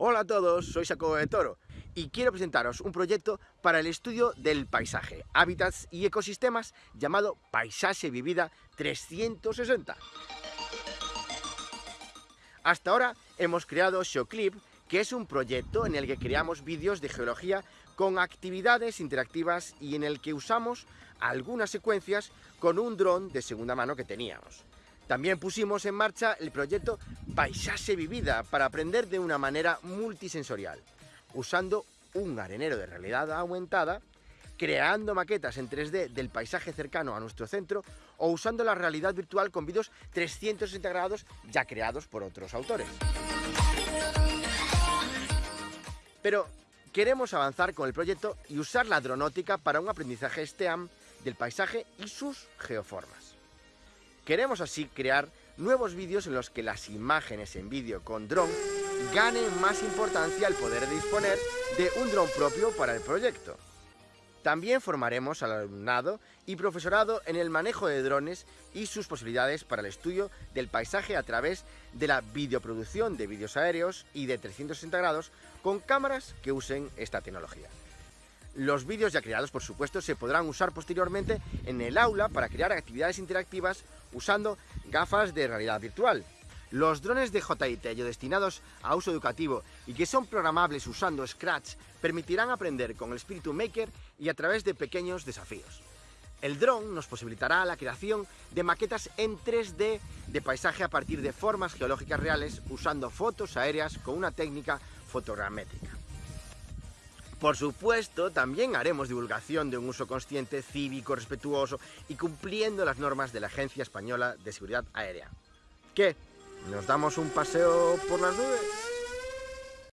Hola a todos, soy Jacobo de Toro y quiero presentaros un proyecto para el estudio del paisaje, hábitats y ecosistemas llamado Paisaje Vivida 360. Hasta ahora hemos creado Showclip, que es un proyecto en el que creamos vídeos de geología con actividades interactivas y en el que usamos algunas secuencias con un dron de segunda mano que teníamos. También pusimos en marcha el proyecto Paisaje Vivida para aprender de una manera multisensorial, usando un arenero de realidad aumentada, creando maquetas en 3D del paisaje cercano a nuestro centro o usando la realidad virtual con vídeos 360 grados ya creados por otros autores. Pero queremos avanzar con el proyecto y usar la dronótica para un aprendizaje STEAM del paisaje y sus geoformas. Queremos así crear nuevos vídeos en los que las imágenes en vídeo con dron ganen más importancia al poder disponer de un dron propio para el proyecto. También formaremos al alumnado y profesorado en el manejo de drones y sus posibilidades para el estudio del paisaje a través de la videoproducción de vídeos aéreos y de 360 grados con cámaras que usen esta tecnología. Los vídeos ya creados, por supuesto, se podrán usar posteriormente en el aula para crear actividades interactivas usando gafas de realidad virtual. Los drones de JIT destinados a uso educativo y que son programables usando Scratch permitirán aprender con el espíritu maker y a través de pequeños desafíos. El dron nos posibilitará la creación de maquetas en 3D de paisaje a partir de formas geológicas reales usando fotos aéreas con una técnica fotogramétrica. Por supuesto, también haremos divulgación de un uso consciente, cívico, respetuoso y cumpliendo las normas de la Agencia Española de Seguridad Aérea. ¿Qué? ¿Nos damos un paseo por las nubes?